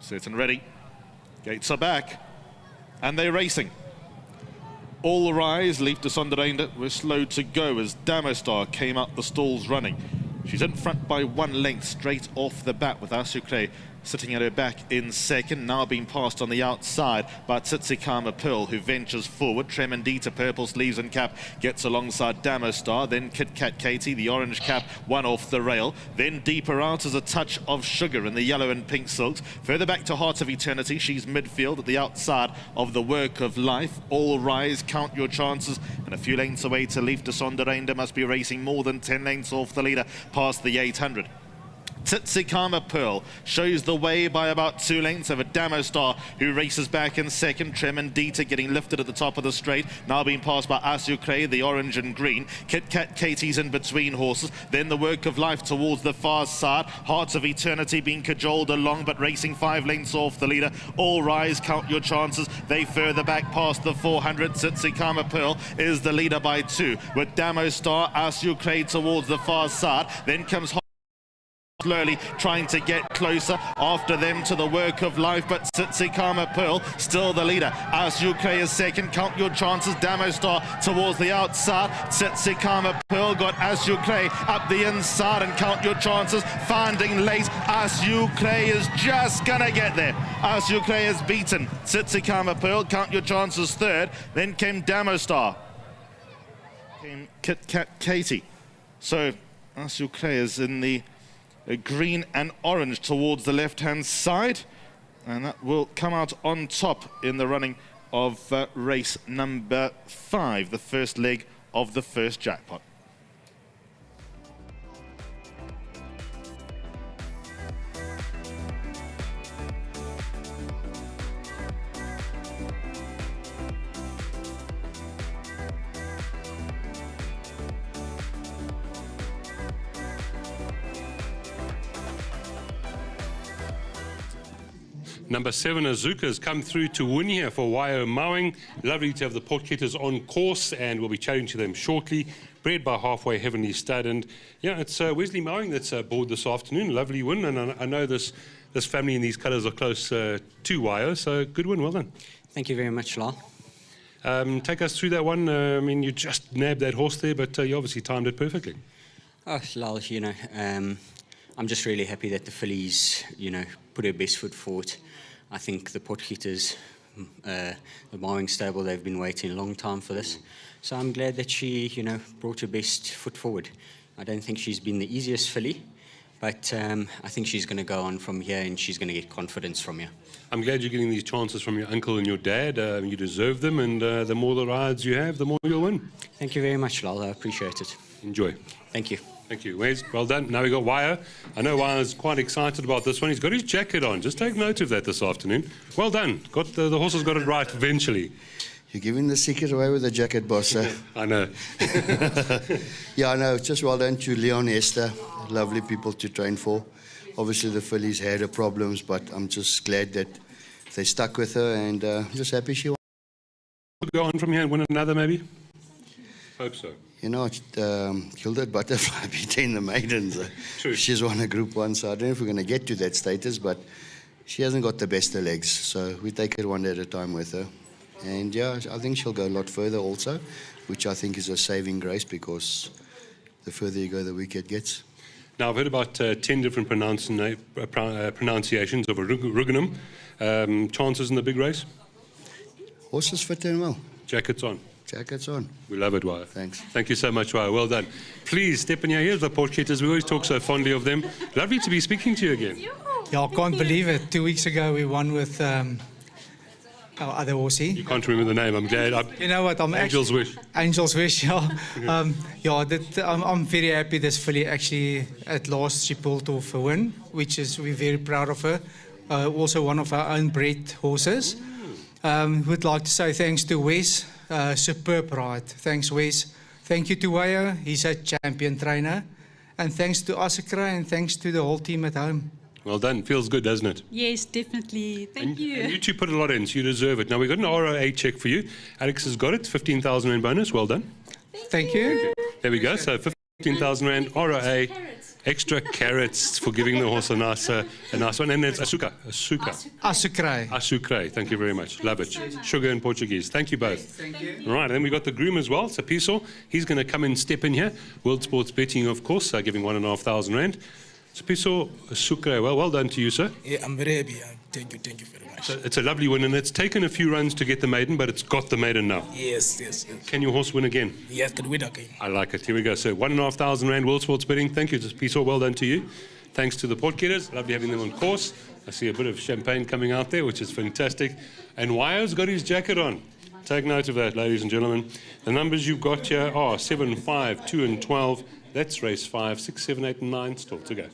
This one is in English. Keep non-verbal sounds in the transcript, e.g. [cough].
Set and ready. Gates are back. And they're racing. All rise, Leaf de Sonderende were slow to go as Damostar came up the stalls running. She's in front by one length straight off the bat with Asucre sitting at her back in second, now being passed on the outside by Tsitsikamma Pearl, who ventures forward. Tremendita, purple sleeves and cap, gets alongside Damostar. Then Kit Kat Katie, the orange cap, one off the rail. Then deeper out as a touch of sugar in the yellow and pink silks. Further back to Heart of Eternity, she's midfield at the outside of the work of life. All rise, count your chances, and a few lengths away to Leaf de Sonderende must be racing more than 10 lengths off the leader past the 800. Tsitsikamma Pearl shows the way by about two lengths of a over Damostar, who races back in second. Tremendita getting lifted at the top of the straight, now being passed by Asucre, the orange and green. Kit Kat Katie's in between horses. Then the work of life towards the far side. Hearts of Eternity being cajoled along, but racing five lengths off the leader. All rise, count your chances. They further back past the 400. Tsitsikamma Pearl is the leader by two, with Damostar, Asucre towards the far side. Then comes slowly trying to get closer after them to the work of life. But Tsitsikamma Pearl still the leader. As UK is second count your chances Damostar towards the outside. Tsitsikamma Pearl got Asucre up the inside and count your chances finding late. Asucre is just gonna get there. Asucre is beaten. Tsitsikamma Pearl count your chances third. Then came Damostar came Kit Kat Katie. So Asucre is in the green and orange towards the left-hand side. And that will come out on top in the running of uh, race number five, the first leg of the first jackpot. Number seven, Azuka, has come through to win here for YO Marwing. Lovely to have the Potgieters on course, and we'll be chatting to them shortly. Bred by Halfway Heavenly Stud. And yeah, it's uh, Wesley Marwing that's uh, aboard this afternoon. Lovely win, and I, I know this, this family in these colours are close uh, to YO, so good win, well done. Thank you very much, Lal. Um, take us through that one. Uh, I mean, you just nabbed that horse there, but uh, you obviously timed it perfectly. Oh, Lal, you know, um, I'm just really happy that the fillies, you know, put her best foot forward. I think the Potgieters, uh, the Marwing stable, they've been waiting a long time for this. So I'm glad that she, you know, brought her best foot forward. I don't think she's been the easiest filly, but um, I think she's going to go on from here and she's going to get confidence from here. I'm glad you're getting these chances from your uncle and your dad. Uh, you deserve them, and uh, the more the rides you have, the more you'll win. Thank you very much, Lal. I appreciate it. Enjoy. Thank you. Thank you. Wes, well done. Now we've got Wire. I know Wire's quite excited about this one. He's got his jacket on. Just take note of that this afternoon. Well done. Got the, the horse has got it right eventually. You're giving the secret away with the jacket, boss. Eh? [laughs] I know. [laughs] yeah, I know. Just well done to Leon Esther. Lovely people to train for. Obviously, the fillies had her problems, but I'm just glad that they stuck with her and uh, just happy she won. Go on from here and win another, maybe? Hope so. You know, um, Gilded Butterfly [laughs] beating the maidens. True. She's won a Group 1, so I don't know if we're going to get to that status, but she hasn't got the best of legs, so we take it one day at a time with her. And yeah, I think she'll go a lot further also, which I think is a saving grace because the further you go, the weaker it gets. Now, I've heard about uh, 10 different pronuncia uh, uh, pronunciations of a Ruggenum. Um, chances in the big race? Horses fit in well. Jackets on. Jackets on. We love it, Wire. Thanks. Thank you so much, Wire. Well done. Please step in here. Here's the Potgieters. We always talk so fondly of them. Lovely to be speaking to you again. Yeah, I can't believe it. Two weeks ago, we won with um, our other horsey. You can't remember the name. I'm glad. I'm, You know what? I'm Angel's actually, Wish. Angel's Wish, [laughs] yeah. um, yeah, that, I'm, I'm very happy this filly actually, at last, she pulled off a win, which is, we're very proud of her. Uh, also one of our own bred horses. Um, would like to say thanks to Wes, uh, superb ride. Thanks, Wes. Thank you to Wayo, he's a champion trainer. And thanks to Asakra and thanks to the whole team at home. Well done. Feels good, doesn't it? Yes, definitely. Thank and, you. And you two put a lot in, so you deserve it. Now, we've got an ROA check for you. Alex has got it. 15,000 Rand bonus. Well done. Thank you. There we go. So 15,000 Rand ROA. Carrots. Extra carrots for giving the horse a nice, uh, a nice one. And it's asuka. Asuka. Asukrai. Asucre. Thank you very much. Love it. Sugar in Portuguese. Thank you both. Thank you. Right, and then we've got the groom as well, Sapiso. He's going to come and step in here. World Sports Betting, of course, uh, giving one and a half thousand rand. Sapiso Asucre. Well, well done to you, sir. Yeah, I'm very happy. Uh, Thank you, thank you very much. So It's a lovely win, and it's taken a few runs to get the maiden, but it's got the maiden now. Yes, yes, yes. Can your horse win again? Yes, can win again. I like it. Here we go. So one and a half thousand rand World Sports Betting. Thank you, Sapiso. Well done to you. Thanks to the Potgieters. Lovely having them on course. I see a bit of champagne coming out there, which is fantastic. And Wyo's got his jacket on. Take note of that, ladies and gentlemen. The numbers you've got here are 7, 5, 2, and 12. That's race 5, 6, 7, 8, and 9 still to go.